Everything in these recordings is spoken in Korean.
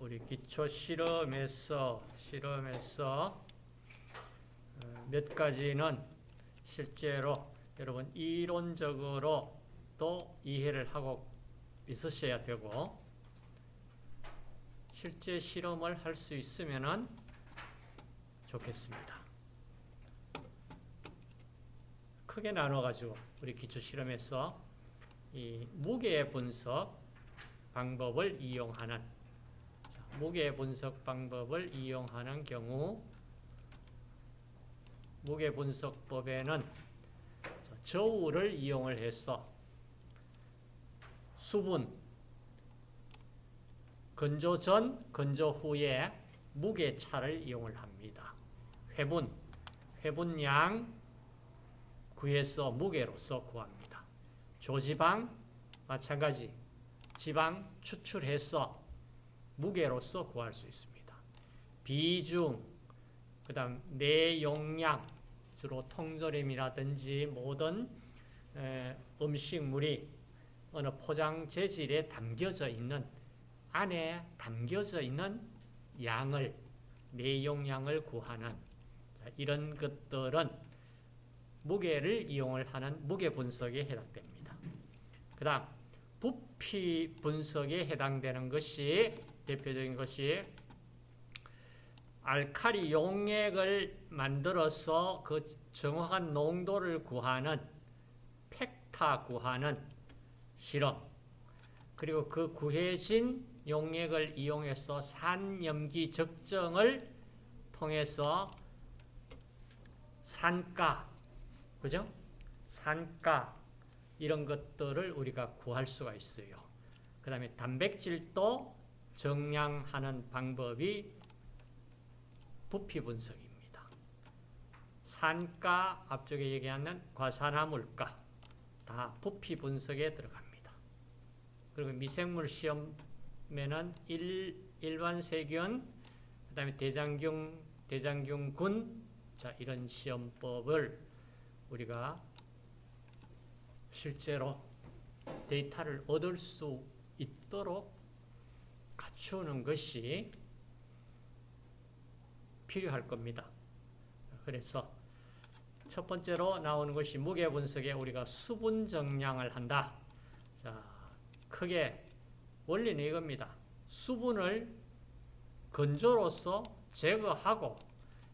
우리 기초 실험에서 실험에서 어, 몇 가지는 실제로 여러분 이론적으로 또 이해를 하고 있으셔야 되고 실제 실험을 할 수 있으면 좋겠습니다. 크게 나눠가지고 우리 기초 실험에서 이 무게 분석 방법을 이용하는 무게 분석 방법을 이용하는 경우 무게 분석법에는 저울을 이용을 해서 수분 건조 전, 건조 후에 무게 차를 이용을 합니다. 회분, 회분량 구해서 무게로서 구합니다. 조지방 마찬가지 지방 추출해서 무게로서 구할 수 있습니다. 비중, 그 다음 내 용량, 주로 통조림이라든지 모든 음식물이 어느 포장 재질에 담겨져 있는 안에 담겨져 있는 양을 내 용량을 구하는 이런 것들은 무게를 이용을 하는 무게 분석에 해당됩니다. 그 다음 부피 분석에 해당되는 것이 대표적인 것이 알칼리 용액을 만들어서 그 정확한 농도를 구하는 팩타 구하는 실험 그리고 그 구해진 용액을 이용해서 산염기 적정을 통해서 산가 그죠? 산가 이런 것들을 우리가 구할 수가 있어요. 그 다음에 단백질도 정량하는 방법이 부피 분석입니다. 산가, 앞쪽에 얘기하는 과산화물가 다 부피 분석에 들어갑니다. 그리고 미생물 시험에는 일, 일반 세균, 그 다음에 대장균, 대장균군 자, 이런 시험법을 우리가 실제로 데이터를 얻을 수 있도록 갖추는 것이 필요할 겁니다. 그래서 첫 번째로 나오는 것이 무게 분석에 우리가 수분 정량을 한다. 자, 크게 원리는 이겁니다. 수분을 건조로서 제거하고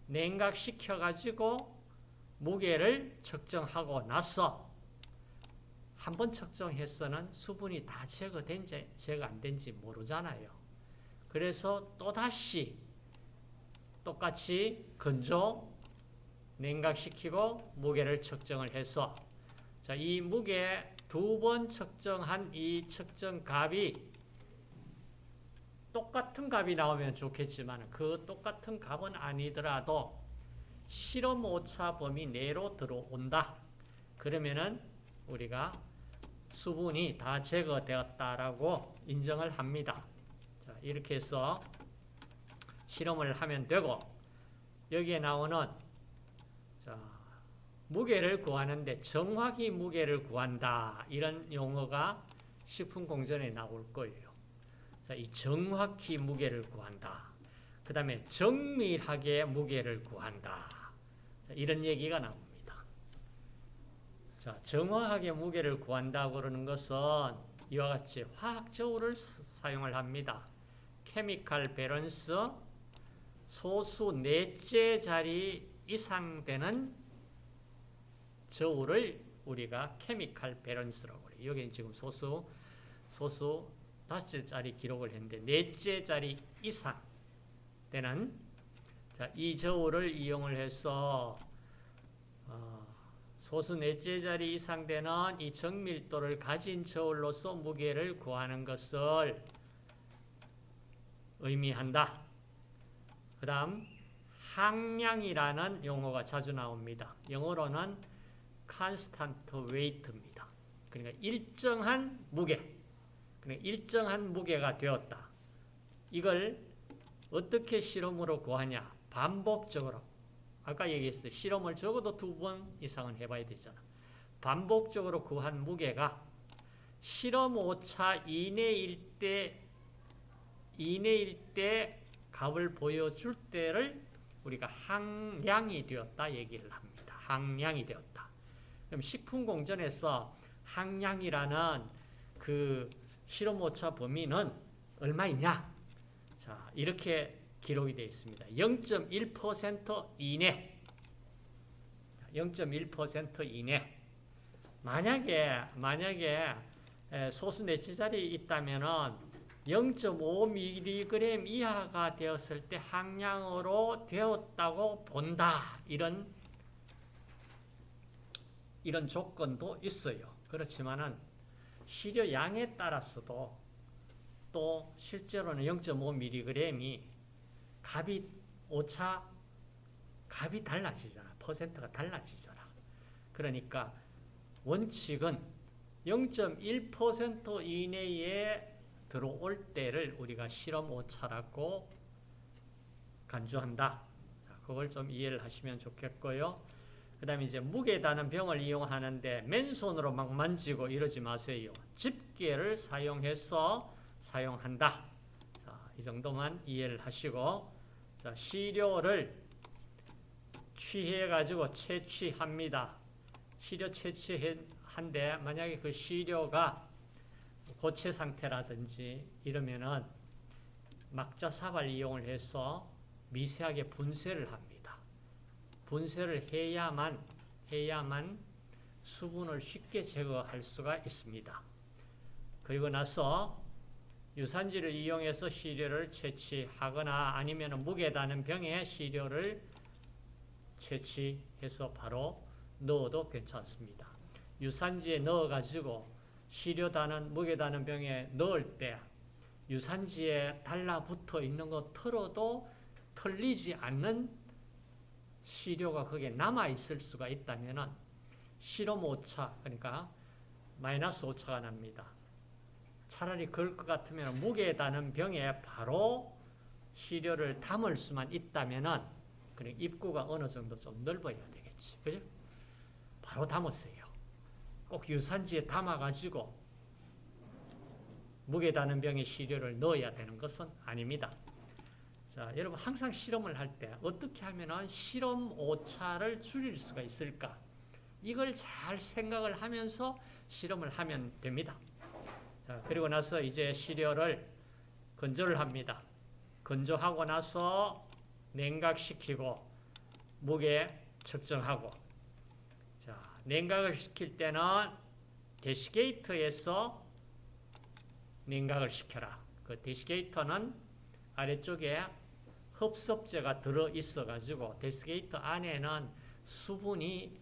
냉각시켜 가지고 무게를 측정하고 나서 한 번 측정해서는 수분이 다 제거된지 제거 안 된지 모르잖아요. 그래서 또다시 똑같이 건조 냉각시키고 무게를 측정을 해서 자, 이 무게 두 번 측정한 이 측정 값이 똑같은 값이 나오면 좋겠지만 그 똑같은 값은 아니더라도 실험 오차 범위 내로 들어온다. 그러면은 우리가 수분이 다 제거되었다라고 인정을 합니다. 자, 이렇게 해서 실험을 하면 되고 여기에 나오는 자, 무게를 구하는데 정확히 무게를 구한다 이런 용어가 식품공전에 나올 거예요. 자, 이 정확히 무게를 구한다. 그 다음에 정밀하게 무게를 구한다. 자, 이런 얘기가 나옵니다. 자, 정확하게 무게를 구한다 그러는 것은 이와 같이 화학 저울을 사용을 합니다. chemical balance 소수 넷째 자리 이상 되는 저울을 우리가 케미칼 밸런스라고 그래요. 여기는 지금 소수 소수 다섯째 자리 기록을 했는데 넷째 자리 이상 되는 자, 이 저울을 이용을 해서 어, 소수 넷째 자리 이상 되는 이 정밀도를 가진 저울로서 무게를 구하는 것을 의미한다. 그 다음 항량이라는 용어가 자주 나옵니다. 영어로는 constant weight입니다. 그러니까 일정한 무게, 그러니까 일정한 무게가 되었다. 이걸 어떻게 실험으로 구하냐? 반복적으로. 아까 얘기했어요. 실험을 적어도 두 번 이상은 해봐야 되잖아. 반복적으로 구한 무게가 실험 오차 이내일 때 이내일 때 값을 보여줄 때를 우리가 항량이 되었다 얘기를 합니다. 항량이 되었다. 그럼 식품공전에서 항량이라는 그 실험 오차 범위는 얼마이냐? 자, 이렇게 기록이 되어 있습니다. 0.1% 이내. 0.1% 이내. 만약에 만약에 소수 내치자리 있다면은 0.5mg 이하가 되었을 때 항량으로 되었다고 본다. 이런 이런 조건도 있어요. 그렇지만은 시료 양에 따라서도 또 실제로는 0.5mg이 값이 오차 값이 달라지잖아. 퍼센트가 달라지잖아. 그러니까 원칙은 0.1% 이내에 들어올 때를 우리가 실험 오차라고 간주한다. 그걸 좀 이해를 하시면 좋겠고요. 그 다음에 이제 무게다는 병을 이용하는데 맨손으로 막 만지고 이러지 마세요. 집게를 사용해서 사용한다. 자, 이 정도만 이해를 하시고 자, 시료를 취해가지고 채취합니다. 시료 채취한데 만약에 그 시료가 고체 상태라든지 이러면은 막자삽을 이용을 해서 미세하게 분쇄를 합니다. 분쇄를 해야만 해야만 수분을 쉽게 제거할 수가 있습니다. 그리고 나서 유산지를 이용해서 시료를 채취하거나 아니면 무게 다는 병에 시료를 채취해서 바로 넣어도 괜찮습니다. 유산지에 넣어가지고 시료다는 무게다는 병에 넣을 때 유산지에 달라붙어 있는 거 털어도 털리지 않는 시료가 거기에 남아있을 수가 있다면 실험 오차, 그러니까 마이너스 오차가 납니다. 차라리 그럴 것 같으면 무게다는 병에 바로 시료를 담을 수만 있다면 입구가 어느 정도 좀 넓어야 되겠지. 그죠? 바로 담았어요. 꼭 유산지에 담아가지고 무게 다는 병에 시료를 넣어야 되는 것은 아닙니다. 자, 여러분 항상 실험을 할 때 어떻게 하면 실험 오차를 줄일 수가 있을까? 이걸 잘 생각을 하면서 실험을 하면 됩니다. 자, 그리고 나서 이제 시료를 건조를 합니다. 건조하고 나서 냉각시키고 무게 측정하고 자, 냉각을 시킬 때는 데시게이터에서 냉각을 시켜라. 그 데시게이터는 아래쪽에 흡섭제가 들어 있어 가지고 데시게이터 안에는 수분이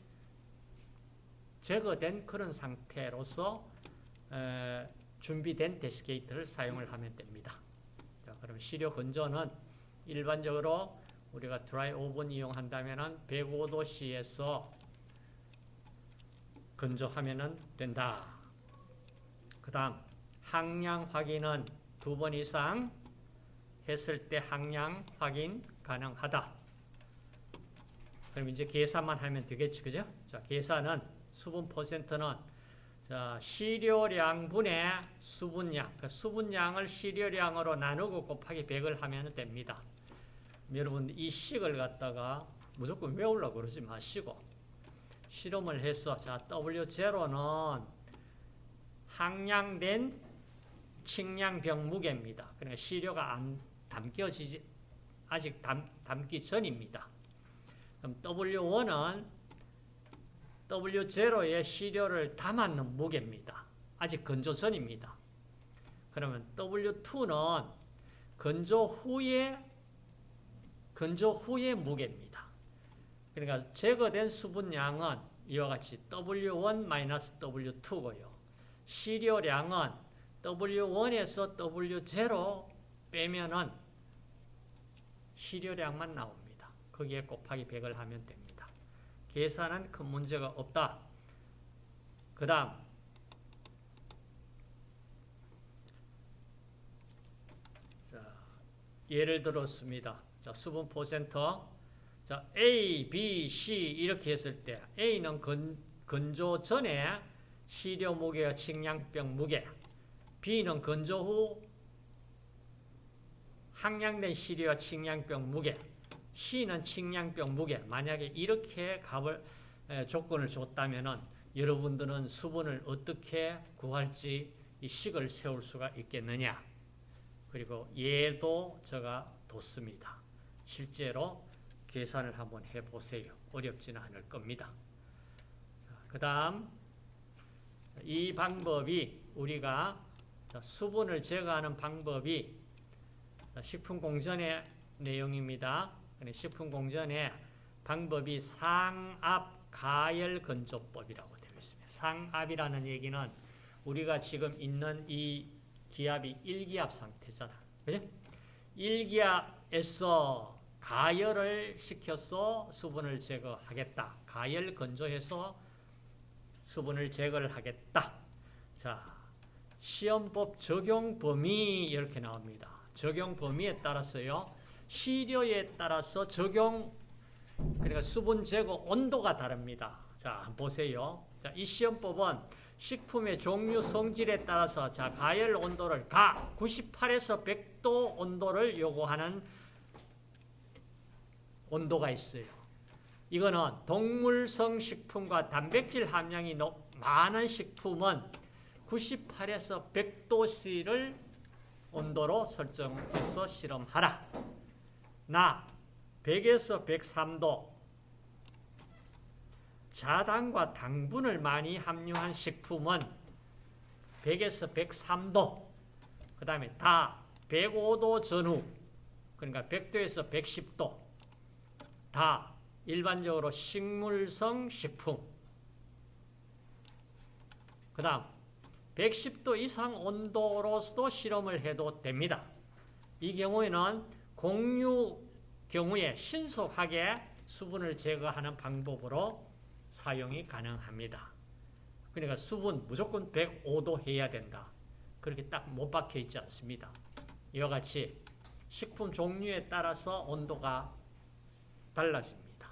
제거된 그런 상태로서 에, 준비된 데시게이터를 사용을 하면 됩니다. 자, 그럼 시료 건조는 일반적으로 우리가 드라이 오븐 이용한다면 105도씨에서 건조하면 된다. 그 다음 항량 확인은 두 번 이상 했을 때 항량 확인 가능하다. 그럼 이제 계산만 하면 되겠지, 그죠? 자, 계산은 수분 퍼센트는 자, 시료량분의 수분량, 그 수분량을 시료량으로 나누고 곱하기 100을 하면 됩니다. 여러분 이 식을 갖다가 무조건 외우려고 그러지 마시고 실험을 해서 자 W0는 항량된 칭량병 무게입니다. 그러니까 시료가 안 담겨지지 아직 담, 담기 전입니다. 그럼 W1은 W0에 시료를 담았는 무게입니다. 아직 건조 전입니다. 그러면 W2는 건조 후에 건조 후의 무게입니다. 그러니까 제거된 수분량은 이와 같이 W1-W2고요. 시료량은 W1에서 W0 빼면은 시료량만 나옵니다. 거기에 곱하기 100을 하면 됩니다. 계산은 큰 문제가 없다. 그 다음 예를 들었습니다. 자, 수분 퍼센터. 자, A, B, C 이렇게 했을 때 A는 건, 건조 전에 시료 무게와 식량병 무게 B는 건조 후 항량된 시리와 칭량병 무게, C는 칭량병 무게. 만약에 이렇게 값을 에, 조건을 줬다면은 여러분들은 수분을 어떻게 구할지 이 식을 세울 수가 있겠느냐. 그리고 얘도 제가 뒀습니다. 실제로 계산을 한번 해보세요. 어렵지는 않을 겁니다. 그 다음 이 방법이 우리가 수분을 제거하는 방법이 식품공전의 내용입니다. 식품공전의 방법이 상압 가열 건조법이라고 되어 있습니다. 상압이라는 얘기는 우리가 지금 있는 이 기압이 1기압 상태잖아. 그죠? 1기압에서 가열을 시켜서 수분을 제거하겠다. 가열 건조해서 수분을 제거를 하겠다. 자, 시험법 적용 범위 이렇게 나옵니다. 적용 범위에 따라서요. 시료에 따라서 적용 그러니까 수분 제거 온도가 다릅니다. 자, 보세요. 자, 이 시험법은 식품의 종류 성질에 따라서 자, 가열 온도를 가 98에서 100도 온도를 요구하는 온도가 있어요. 이거는 동물성 식품과 단백질 함량이 높, 많은 식품은 98에서 100도씨를 온도로 설정해서 실험하라. 나 100에서 103도 자당과 당분을 많이 함유한 식품은 100에서 103도 그 다음에 다 105도 전후 그러니까 100도에서 110도 다 일반적으로 식물성 식품 그 다음 110도 이상 온도로서도 실험을 해도 됩니다. 이 경우에는 공유 경우에 신속하게 수분을 제거하는 방법으로 사용이 가능합니다. 그러니까 수분 무조건 105도 해야 된다. 그렇게 딱 못 박혀 있지 않습니다. 이와 같이 식품 종류에 따라서 온도가 달라집니다.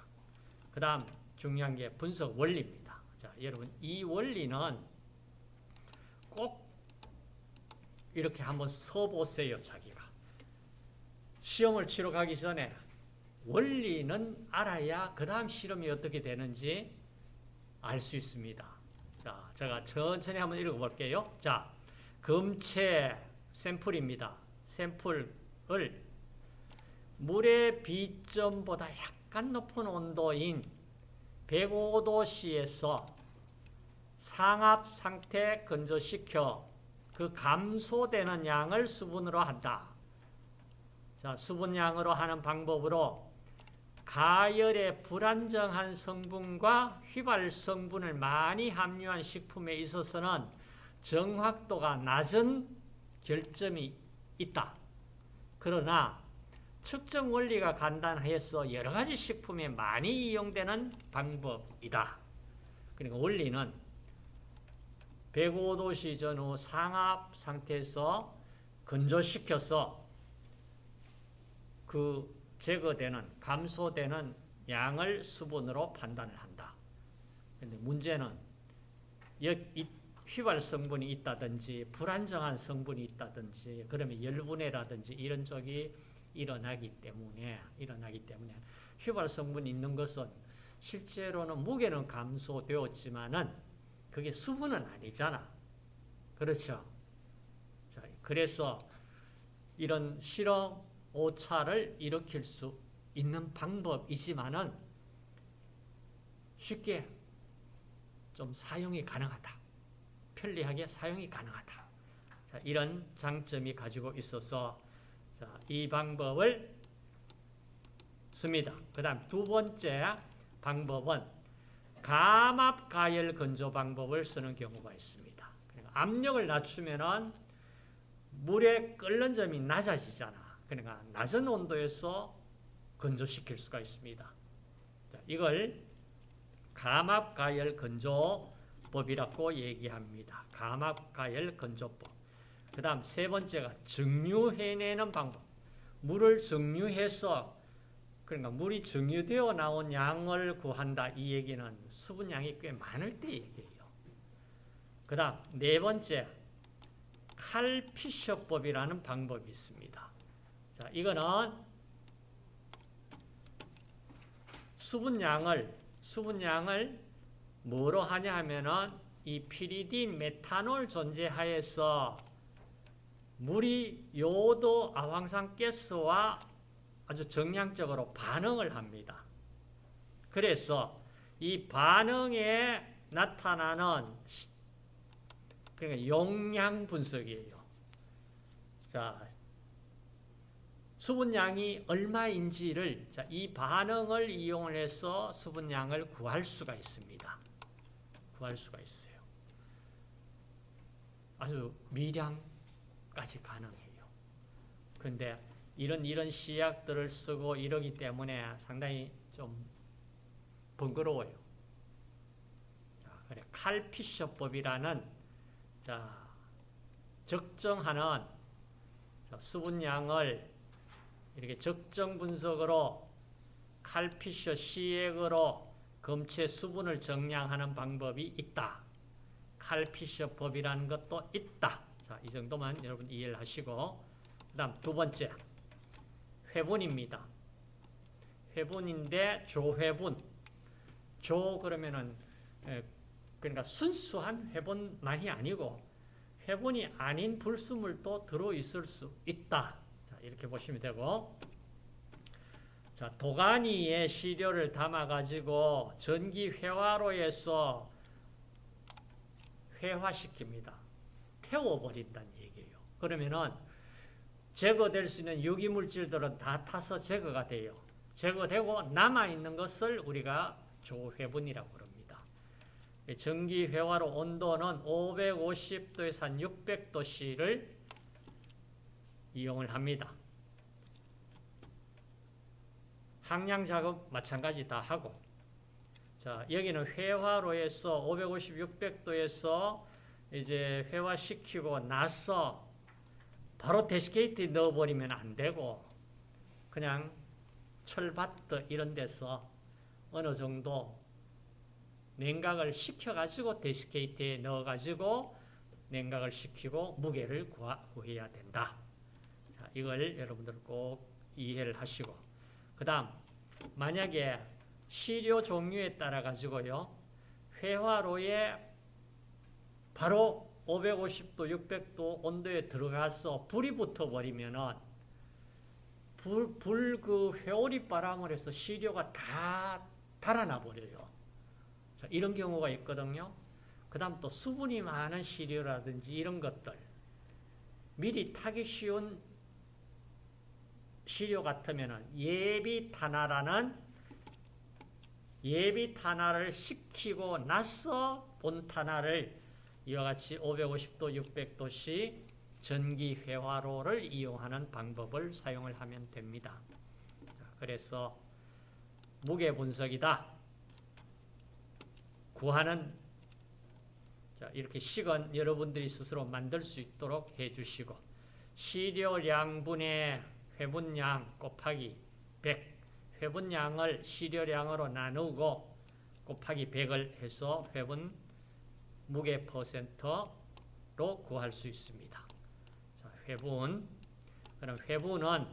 그 다음 중요한 게 분석 원리입니다. 자, 여러분 이 원리는 꼭 이렇게 한번 써보세요. 자기가. 시험을 치러 가기 전에 원리는 알아야 그 다음 실험이 어떻게 되는지 알 수 있습니다. 자, 제가 천천히 한번 읽어볼게요. 자, 금체 샘플입니다. 샘플을 물의 비점보다 약간 높은 온도인 105도씨에서 상압 상태 건조시켜 그 감소되는 양을 수분으로 한다. 자, 수분량으로 하는 방법으로 가열의 불안정한 성분과 휘발 성분을 많이 함유한 식품에 있어서는 정확도가 낮은 결점이 있다. 그러나 측정 원리가 간단해서 여러 가지 식품에 많이 이용되는 방법이다. 그러니까 원리는 105도씨 전후 상압 상태에서 건조시켜서 그 제거되는 감소되는 양을 수분으로 판단을 한다. 근데 문제는 휘발 성분이 있다든지 불안정한 성분이 있다든지 그러면 열분해라든지 이런 쪽이 일어나기 때문에 일어나기 때문에 휘발 성분이 있는 것은 실제로는 무게는 감소되었지만은 그게 수분은 아니잖아. 그렇죠? 자, 그래서 이런 실험 오차를 일으킬 수 있는 방법이지만은 쉽게 좀 사용이 가능하다. 편리하게 사용이 가능하다. 자, 이런 장점이 가지고 있어서 자, 이 방법을 씁니다. 그 다음 두 번째 방법은 감압 가열 건조 방법을 쓰는 경우가 있습니다. 그러니까 압력을 낮추면은 물의 끓는 점이 낮아지잖아. 그러니까 낮은 온도에서 건조시킬 수가 있습니다. 자, 이걸 감압 가열 건조법이라고 얘기합니다. 감압 가열 건조법. 그 다음 세 번째가 증류해내는 방법. 물을 증류해서 그러니까 물이 증류되어 나온 양을 구한다. 이 얘기는 수분량이 꽤 많을 때 얘기해요. 그 다음 네 번째 칼피셔법이라는 방법이 있습니다. 자, 이거는 수분량을 수분량을 뭐로 하냐 하면은 이 피리딘 메탄올 존재하에서 물이 요도 아황산 가스와 아주 정량적으로 반응을 합니다. 그래서 이 반응에 나타나는 그러니까 용량 분석이에요. 자, 수분량이 얼마인지를 자, 이 반응을 이용해서 수분량을 구할 수가 있습니다. 구할 수가 있어요. 아주 미량 까지 가능해요. 근데 이런 이런 시약들을 쓰고 이러기 때문에 상당히 좀 번거로워요. 자, 그래 칼피셔법이라는 자, 적정하는 자, 수분량을 이렇게 적정 분석으로 칼피셔 시액으로 검체 수분을 정량하는 방법이 있다. 칼피셔 법이라는 것도 있다. 자, 이 정도만 여러분 이해를 하시고 그 다음 두 번째 회분입니다. 회분인데 조회분 조 그러면은 그러니까 순수한 회분만이 아니고 회분이 아닌 불순물도 들어있을 수 있다. 자, 이렇게 보시면 되고 자, 도가니에 시료를 담아가지고 전기 회화로에서 회화시킵니다. 태워버린다는 얘기예요. 그러면은 제거될 수 있는 유기물질들은 다 타서 제거가 돼요. 제거되고 남아있는 것을 우리가 조회분이라고 그럽니다. 전기 회화로 온도는 550도에서 한 600도씨를 이용을 합니다. 항량 작업 마찬가지 다 하고 자 여기는 회화로에서 550, 600도에서 이제 회화시키고 나서 바로 데시케이트에 넣어버리면 안 되고 그냥 철바트 이런 데서 어느 정도 냉각을 시켜가지고 데시케이트에 넣어가지고 냉각을 시키고 무게를 구해야 된다. 자, 이걸 여러분들 꼭 이해를 하시고 그 다음 만약에 시료 종류에 따라 가지고요. 회화로에 바로 550도, 600도 온도에 들어가서 불이 붙어버리면은 불, 불 그 회오리 바람을 해서 시료가 다 달아나 버려요. 자, 이런 경우가 있거든요. 그 다음 또 수분이 많은 시료라든지 이런 것들 미리 타기 쉬운 시료 같으면 예비 탄화라는 예비 탄화를 시키고 나서 본 탄화를 이와 같이 550도, 600도씨 전기 회화로를 이용하는 방법을 사용을 하면 됩니다. 그래서 무게 분석이다. 구하는 이렇게 식은 여러분들이 스스로 만들 수 있도록 해주시고 시료량분의 회분량 곱하기 100 회분량을 시료량으로 나누고 곱하기 100을 해서 회분 무게 퍼센트로 구할 수 있습니다. 자, 회분 그럼 회분은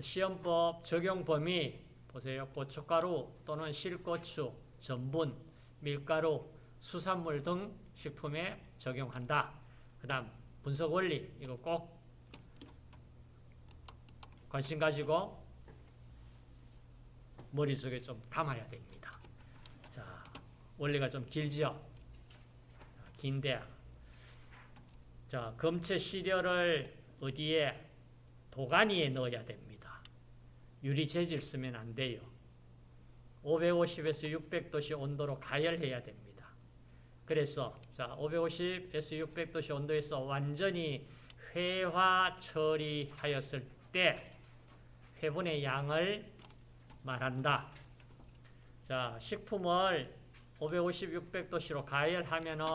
시험법 적용 범위 보세요. 고춧가루 또는 실고추, 전분, 밀가루, 수산물 등 식품에 적용한다. 그 다음 분석 원리 이거 꼭 관심 가지고 머릿속에 좀 담아야 됩니다. 자, 원리가 좀 길지요? 긴데, 자, 검체 시료를 어디에? 도가니에 넣어야 됩니다. 유리 재질 쓰면 안 돼요. 550에서 600도씨 온도로 가열해야 됩니다. 그래서 자 550에서 600도씨 온도에서 완전히 회화 처리하였을 때 회분의 양을 말한다. 자, 식품을 550, 600도씨로 가열하면은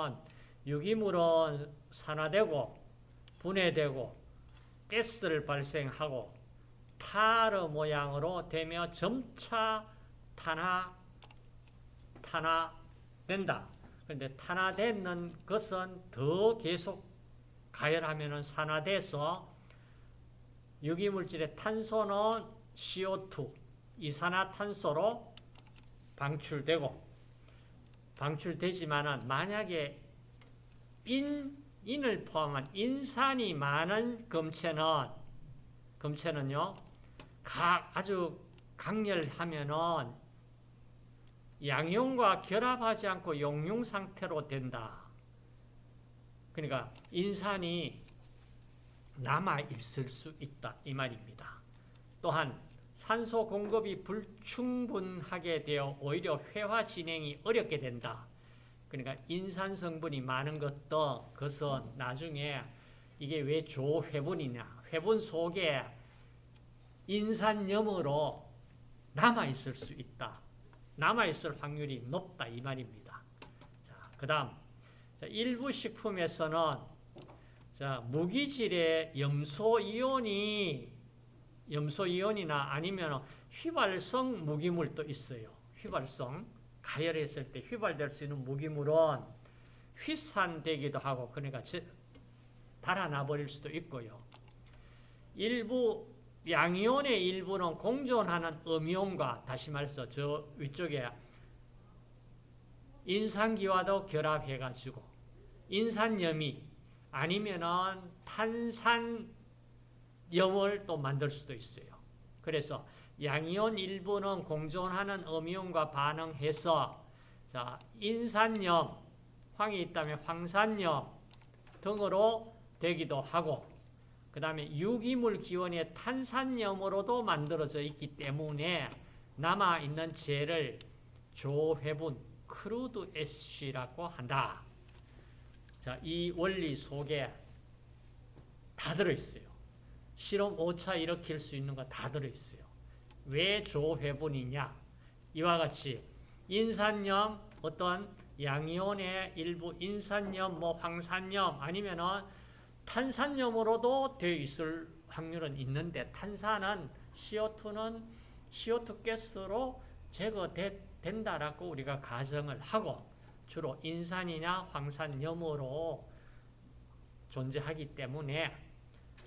유기물은 산화되고 분해되고 가스를 발생하고 타르 모양으로 되며 점차 탄화 탄화된다. 그런데 탄화되는 것은 더 계속 가열하면은 산화돼서 유기물질의 탄소는 CO2, 이산화탄소로 방출되고 방출되지만은 만약에 인, 인을 포함한 인산이 많은 검체는 검체는요 가, 아주 강렬하면은 양용과 결합하지 않고 용융 상태로 된다. 그러니까 인산이 남아 있을 수 있다 이 말입니다. 또한 산소 공급이 불충분하게 되어 오히려 회화 진행이 어렵게 된다. 그러니까 인산 성분이 많은 것도 그것은 나중에 이게 왜 조회분이냐 회분 속에 인산염으로 남아 있을 수 있다. 남아 있을 확률이 높다 이 말입니다. 자, 그 다음 일부 식품에서는 자, 무기질의 염소 이온이 염소 이온이나 아니면 휘발성 무기물도 있어요. 휘발성 가열했을 때 휘발될 수 있는 무기물은 휘산되기도 하고 그러니까 달아나 버릴 수도 있고요. 일부 양이온의 일부는 공존하는 음이온과 다시 말해서 저 위쪽에 인산기와도 결합해가지고 인산염이 아니면은 탄산염을 또 만들 수도 있어요. 그래서 양이온 일부는 공존하는 음이온과 반응해서 자 인산염, 황이 있다면 황산염 등으로 되기도 하고 그 다음에 유기물 기원의 탄산염으로도 만들어져 있기 때문에 남아있는 재를 조회분 crude ash라고 한다. 자, 이 원리 속에 다 들어있어요. 실험 5차 일으킬 수 있는 거 다 들어있어요. 왜 조회분이냐? 이와 같이 인산염, 어떤 양이온의 일부 인산염, 뭐 황산염 아니면은 탄산염으로도 되어 있을 확률은 있는데 탄산은 CO2는 CO2 가스로 제거된다라고 우리가 가정을 하고 주로 인산이나 황산염으로 존재하기 때문에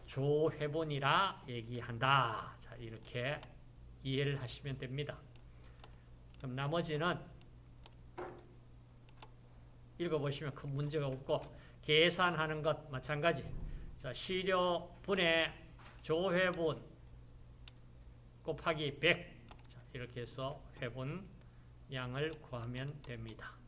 조회본이라 얘기한다. 자, 이렇게 이해를 하시면 됩니다. 그럼 나머지는 읽어보시면 큰 문제가 없고 계산하는 것 마찬가지. 자, 시료분의 조회분 곱하기 100 자, 이렇게 해서 회분 양을 구하면 됩니다.